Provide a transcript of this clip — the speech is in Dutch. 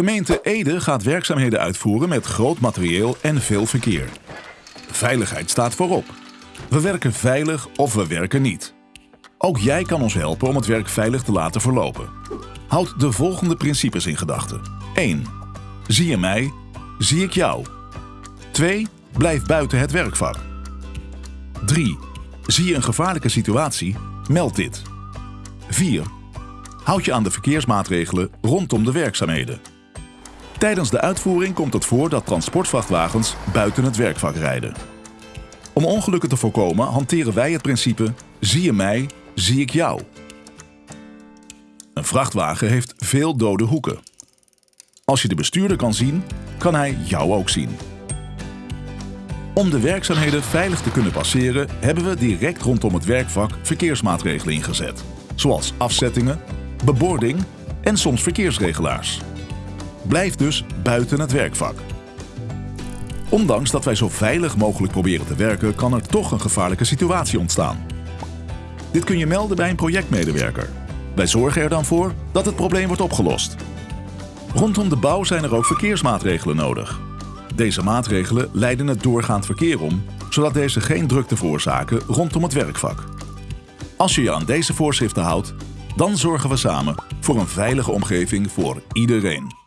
Gemeente Ede gaat werkzaamheden uitvoeren met groot materieel en veel verkeer. Veiligheid staat voorop. We werken veilig of we werken niet. Ook jij kan ons helpen om het werk veilig te laten verlopen. Houd de volgende principes in gedachten. 1. Zie je mij, zie ik jou. 2. Blijf buiten het werkvak. 3. Zie je een gevaarlijke situatie, meld dit. 4. Houd je aan de verkeersmaatregelen rondom de werkzaamheden. Tijdens de uitvoering komt het voor dat transportvrachtwagens buiten het werkvak rijden. Om ongelukken te voorkomen hanteren wij het principe zie je mij, zie ik jou. Een vrachtwagen heeft veel dode hoeken. Als je de bestuurder kan zien, kan hij jou ook zien. Om de werkzaamheden veilig te kunnen passeren, hebben we direct rondom het werkvak verkeersmaatregelen ingezet. Zoals afzettingen, bebording en soms verkeersregelaars. Blijf dus buiten het werkvak. Ondanks dat wij zo veilig mogelijk proberen te werken, kan er toch een gevaarlijke situatie ontstaan. Dit kun je melden bij een projectmedewerker. Wij zorgen er dan voor dat het probleem wordt opgelost. Rondom de bouw zijn er ook verkeersmaatregelen nodig. Deze maatregelen leiden het doorgaand verkeer om, zodat deze geen drukte veroorzaken rondom het werkvak. Als je je aan deze voorschriften houdt, dan zorgen we samen voor een veilige omgeving voor iedereen.